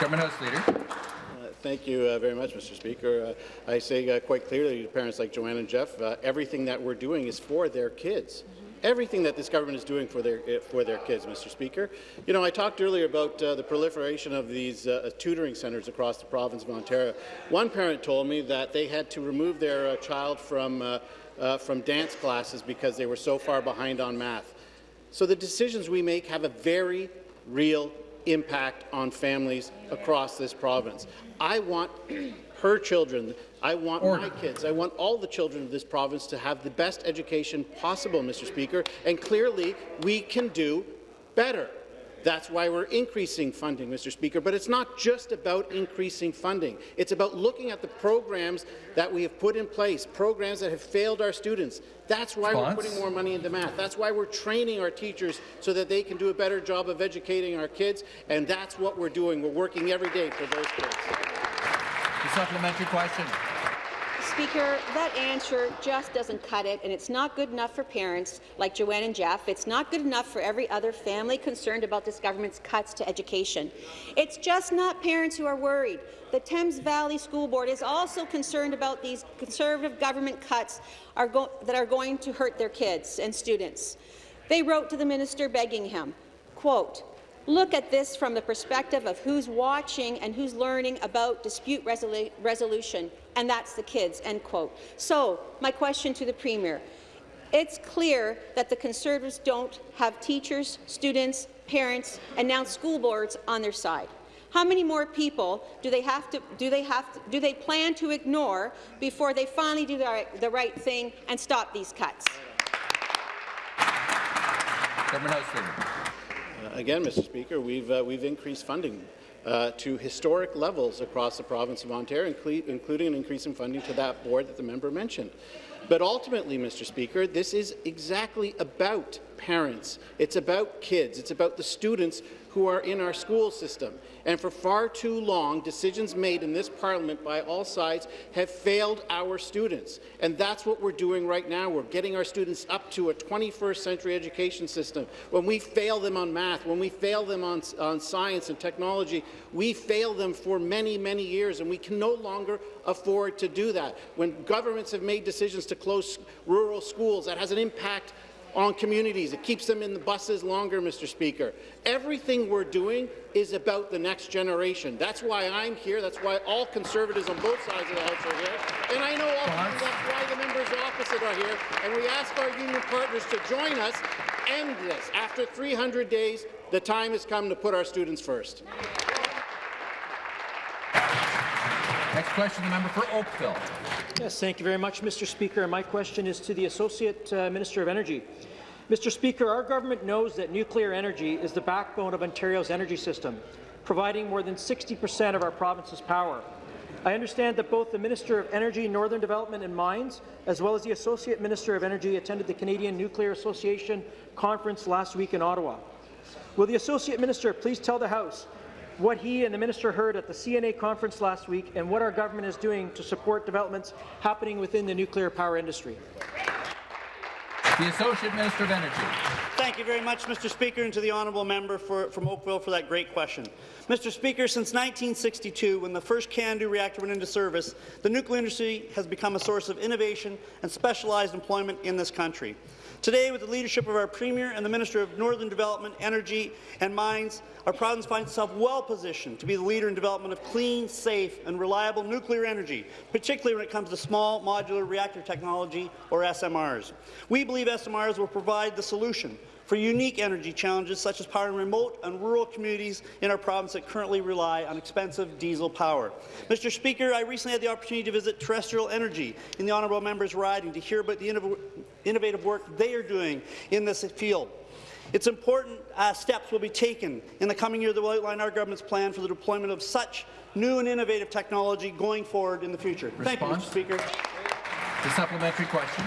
Government House Leader. Uh, thank you uh, very much, Mr. Speaker. Uh, I say uh, quite clearly to parents like Joanne and Jeff, uh, everything that we're doing is for their kids. Everything that this government is doing for their uh, for their kids, Mr. Speaker. You know, I talked earlier about the proliferation of these tutoring centres across the province of Ontario. One parent told me that they had to remove their child from uh, from dance classes because they were so far behind on math. So the decisions we make have a very real impact on families across this province. I want her children, I want Order. my kids, I want all the children of this province to have the best education possible, Mr. Speaker, and clearly we can do better. That's why we're increasing funding, Mr. Speaker. But it's not just about increasing funding. It's about looking at the programs that we have put in place, programs that have failed our students. That's why Response? we're putting more money into math. That's why we're training our teachers so that they can do a better job of educating our kids. And that's what we're doing. We're working every day for those kids. The supplementary question. Speaker, that answer just doesn't cut it, and it's not good enough for parents like Joanne and Jeff. It's not good enough for every other family concerned about this government's cuts to education. It's just not parents who are worried. The Thames Valley School Board is also concerned about these Conservative government cuts are that are going to hurt their kids and students. They wrote to the minister begging him, quote, Look at this from the perspective of who's watching and who's learning about dispute resolu resolution, and that's the kids." End quote. So, my question to the Premier. It's clear that the Conservatives don't have teachers, students, parents, and now school boards on their side. How many more people do they have to do they have to, do they plan to ignore before they finally do the right, the right thing and stop these cuts? Government House Leader again, Mr. Speaker, we've, uh, we've increased funding uh, to historic levels across the province of Ontario, including an increase in funding to that board that the member mentioned. But ultimately, Mr. Speaker, this is exactly about parents. It's about kids. It's about the students who are in our school system. And for far too long, decisions made in this parliament by all sides have failed our students. And that's what we're doing right now. We're getting our students up to a 21st century education system. When we fail them on math, when we fail them on, on science and technology, we fail them for many, many years, and we can no longer afford to do that. When governments have made decisions to close rural schools, that has an impact on communities. It keeps them in the buses longer, Mr. Speaker. Everything we're doing is about the next generation. That's why I'm here. That's why all Conservatives on both sides of the House are here. And I know also that's why the members opposite are here. And we ask our union partners to join us end this. After 300 days, the time has come to put our students first. Next question, the member for Oakville. Yes, thank you very much, Mr. Speaker. My question is to the Associate uh, Minister of Energy. Mr. Speaker, our government knows that nuclear energy is the backbone of Ontario's energy system, providing more than 60 per cent of our province's power. I understand that both the Minister of Energy, Northern Development and Mines, as well as the Associate Minister of Energy attended the Canadian Nuclear Association conference last week in Ottawa. Will the Associate Minister please tell the House what he and the minister heard at the CNA conference last week and what our government is doing to support developments happening within the nuclear power industry. The Associate Minister of Energy. Thank you very much, Mr. Speaker, and to the honourable member for, from Oakville for that great question. Mr. Speaker, since 1962, when the first CANDU reactor went into service, the nuclear industry has become a source of innovation and specialized employment in this country. Today, with the leadership of our Premier and the Minister of Northern Development, Energy and Mines, our province finds itself well positioned to be the leader in development of clean, safe and reliable nuclear energy, particularly when it comes to small modular reactor technology, or SMRs. We believe SMRs will provide the solution for unique energy challenges such as powering remote and rural communities in our province that currently rely on expensive diesel power. Mr. Speaker, I recently had the opportunity to visit Terrestrial Energy in the honourable member's riding to hear about the innov innovative work they are doing in this field. It's important uh, steps will be taken in the coming year that will outline our government's plan for the deployment of such new and innovative technology going forward in the future. Response? Thank you, Mr. Speaker. The supplementary question.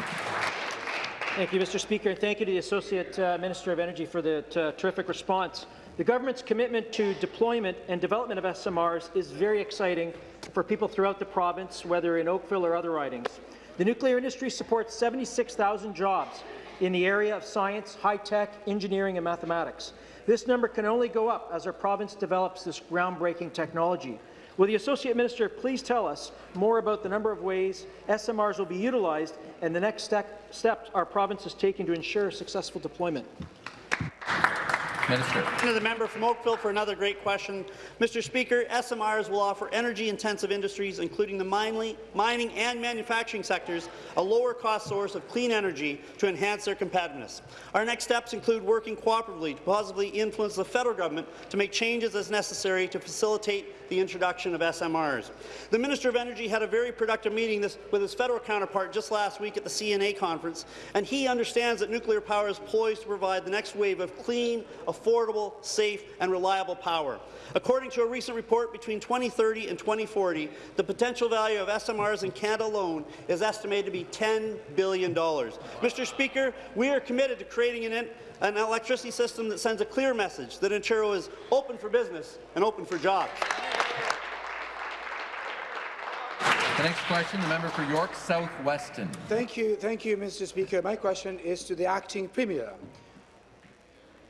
Thank you, Mr. Speaker, and thank you to the Associate uh, Minister of Energy for the uh, terrific response. The government's commitment to deployment and development of SMRs is very exciting for people throughout the province, whether in Oakville or other ridings. The nuclear industry supports 76,000 jobs in the area of science, high-tech, engineering and mathematics. This number can only go up as our province develops this groundbreaking technology. Will the Associate Minister please tell us more about the number of ways SMRs will be utilized and the next step, steps our province is taking to ensure successful deployment? Minister. To the member from Oakville for another great question. Mr. Speaker, SMRs will offer energy-intensive industries, including the mining and manufacturing sectors, a lower-cost source of clean energy to enhance their competitiveness. Our next steps include working cooperatively to positively influence the federal government to make changes as necessary to facilitate the introduction of SMRs. The Minister of Energy had a very productive meeting this, with his federal counterpart just last week at the CNA conference, and he understands that nuclear power is poised to provide the next wave of clean, affordable, safe and reliable power. According to a recent report, between 2030 and 2040, the potential value of SMRs in Canada alone is estimated to be $10 billion. Mr. Speaker, we are committed to creating an, an electricity system that sends a clear message that Ontario is open for business and open for jobs. The next question, the member for York South Weston. Thank you, thank you, Mr. Speaker. My question is to the acting premier.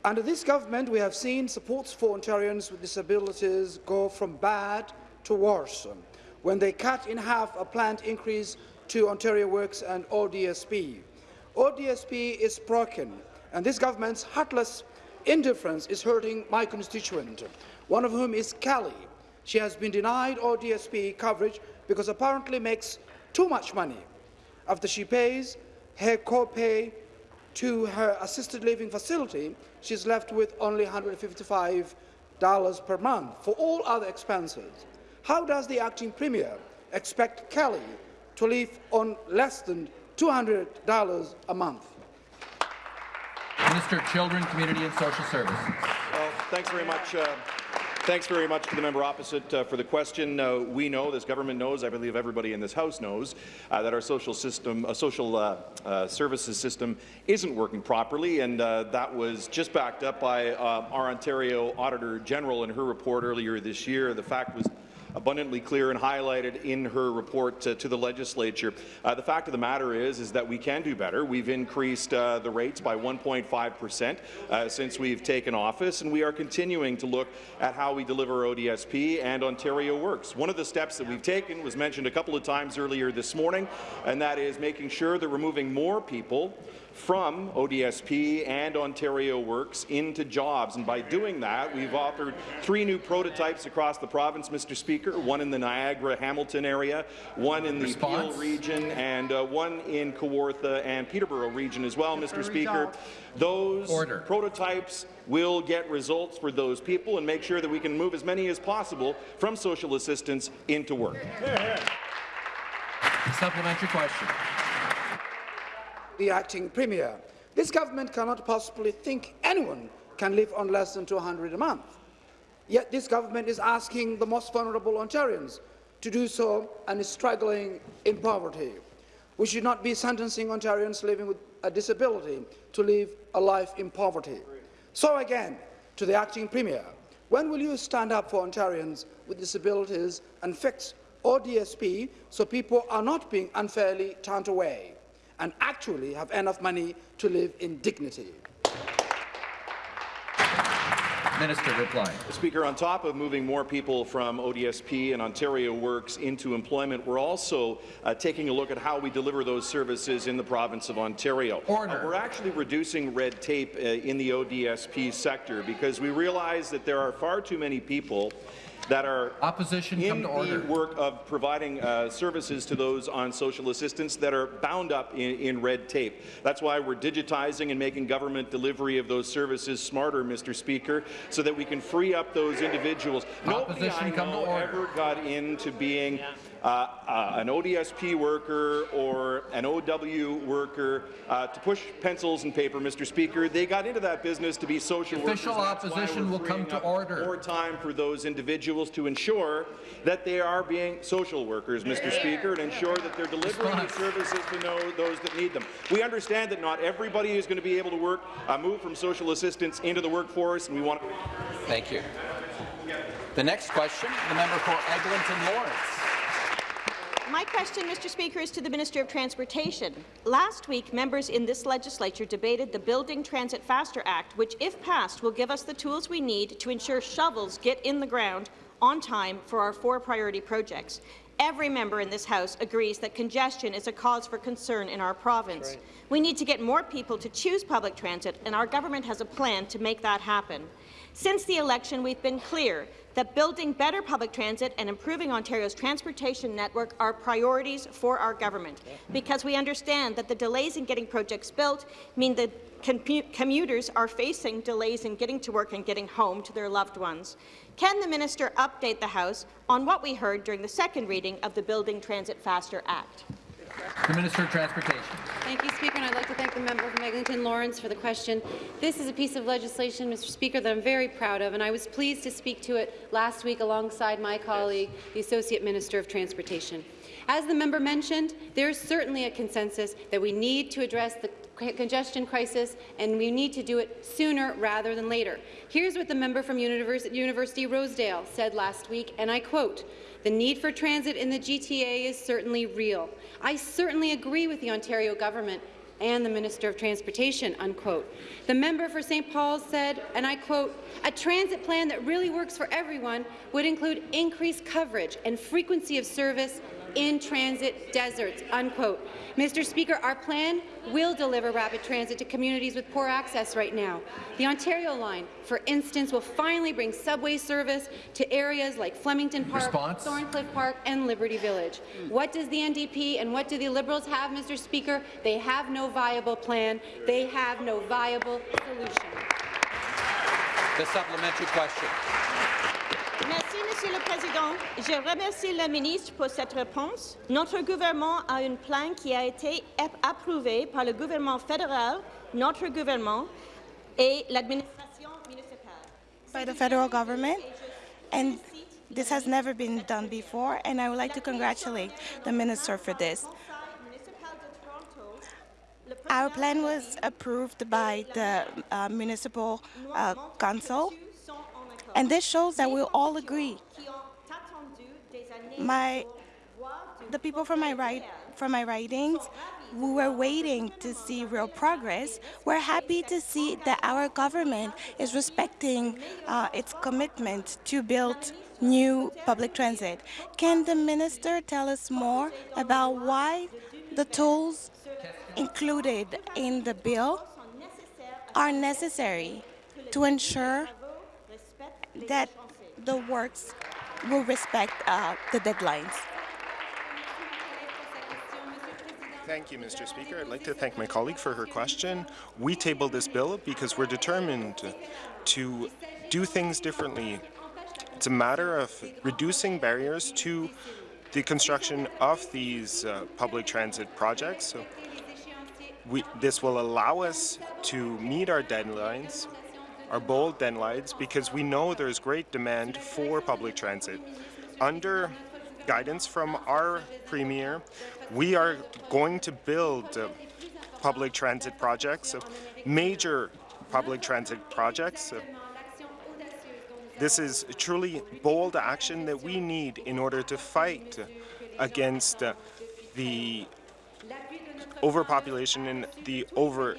Under this government, we have seen supports for Ontarians with disabilities go from bad to worse when they cut in half a planned increase to Ontario Works and ODSP. ODSP is broken, and this government's heartless indifference is hurting my constituent, one of whom is Kelly. She has been denied ODSP coverage because apparently makes too much money. After she pays her co-pay to her assisted living facility, she's left with only $155 per month for all other expenses. How does the acting premier expect Kelly to live on less than $200 a month? Minister of Children, Community and Social Services. Well, thanks very much, uh, Thanks very much to the member opposite uh, for the question. Uh, we know, this government knows, I believe everybody in this House knows, uh, that our social system, uh, social uh, services system isn't working properly, and that was just backed up by our Ontario Auditor General in her report earlier this year. The fact was abundantly clear and highlighted in her report to, to the legislature. Uh, the fact of the matter is, is that we can do better. We've increased uh, the rates by 1.5 percent uh, since we've taken office, and we are continuing to look at how we deliver ODSP and Ontario Works. One of the steps that we've taken was mentioned a couple of times earlier this morning, and that is making sure that we're moving more people from ODSP and Ontario Works into jobs. And by doing that, we've offered three new prototypes across the province, Mr. Speaker, one in the Niagara-Hamilton area, one in the Response? Peel region, and uh, one in Kawartha and Peterborough region as well, Mr. Speaker. Those Order. prototypes will get results for those people and make sure that we can move as many as possible from social assistance into work. Supplementary question the acting premier. This government cannot possibly think anyone can live on less than 200 a month. Yet this government is asking the most vulnerable Ontarians to do so and is struggling in poverty. We should not be sentencing Ontarians living with a disability to live a life in poverty. So again, to the acting premier, when will you stand up for Ontarians with disabilities and fix ODSP so people are not being unfairly turned away? And actually have enough money to live in dignity. Minister reply. Speaker, on top of moving more people from ODSP and Ontario Works into employment, we're also uh, taking a look at how we deliver those services in the province of Ontario. Order. Uh, we're actually reducing red tape uh, in the ODSP sector because we realize that there are far too many people that are opposition in the order. work of providing uh, services to those on social assistance that are bound up in, in, red tape. That's why we're digitizing and making government delivery of those services smarter, Mr. Speaker, so that we can free up those individuals. Opposition Nobody I know ever got into being uh, uh, an ODSP worker or an OW worker uh, to push pencils and paper, Mr. Speaker. They got into that business to be social Official workers. Official opposition will come to order. More time for those individuals to ensure that they are being social workers, Mr. Speaker, and ensure that they're delivering the services to know those that need them. We understand that not everybody is going to be able to work, uh, move from social assistance into the workforce, and we want. Thank you. The next question, the member for Eglinton Lawrence. My question, Mr. Speaker, is to the Minister of Transportation. Last week, members in this legislature debated the Building Transit Faster Act, which, if passed, will give us the tools we need to ensure shovels get in the ground on time for our four priority projects. Every member in this House agrees that congestion is a cause for concern in our province. Right. We need to get more people to choose public transit, and our government has a plan to make that happen. Since the election, we've been clear that building better public transit and improving Ontario's transportation network are priorities for our government, because we understand that the delays in getting projects built mean that commuters are facing delays in getting to work and getting home to their loved ones. Can the minister update the House on what we heard during the second reading of the Building Transit Faster Act? The Minister of Transportation. Thank you, Speaker, and I'd like to thank the member from Eglinton Lawrence for the question. This is a piece of legislation, Mr. Speaker, that I'm very proud of, and I was pleased to speak to it last week alongside my colleague, the Associate Minister of Transportation. As the member mentioned, there is certainly a consensus that we need to address the congestion crisis, and we need to do it sooner rather than later. Here's what the member from University Rosedale said last week, and I quote, the need for transit in the GTA is certainly real. I certainly agree with the Ontario government and the Minister of Transportation, unquote. The member for St. Paul's said, and I quote, a transit plan that really works for everyone would include increased coverage and frequency of service in transit deserts, unquote. Mr. Speaker, our plan will deliver rapid transit to communities with poor access right now. The Ontario line, for instance, will finally bring subway service to areas like Flemington Park, Response? Thorncliffe Park and Liberty Village. Hmm. What does the NDP and what do the Liberals have, Mr. Speaker? They have no viable plan. They have no viable solution. The supplementary question. Merci, Monsieur le Président. Je remercie la ministre pour cette réponse. Notre gouvernement a un plan qui a été approuvé par le gouvernement fédéral, notre gouvernement et l'administration municipale. By the federal government? And this has never been done before, and I would like to congratulate the minister for this. Our plan was approved by the uh, municipal uh, council, and this shows that we all agree. My, the people from my right, from my ridings, we were waiting to see real progress. We're happy to see that our government is respecting uh, its commitment to build new public transit. Can the minister tell us more about why the tools included in the bill are necessary to ensure that the works will respect uh, the deadlines? Thank you, Mr. Speaker. I'd like to thank my colleague for her question. We tabled this bill because we're determined to do things differently. It's a matter of reducing barriers to the construction of these uh, public transit projects. So we, this will allow us to meet our deadlines, our bold deadlines, because we know there's great demand for public transit. Under guidance from our Premier, we are going to build uh, public transit projects, uh, major public transit projects. Uh, this is truly bold action that we need in order to fight against the overpopulation and the over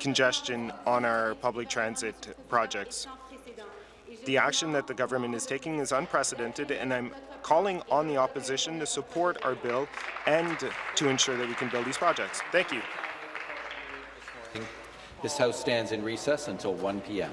congestion on our public transit projects. The action that the government is taking is unprecedented, and I'm calling on the opposition to support our bill and to ensure that we can build these projects. Thank you. This House stands in recess until 1 p.m.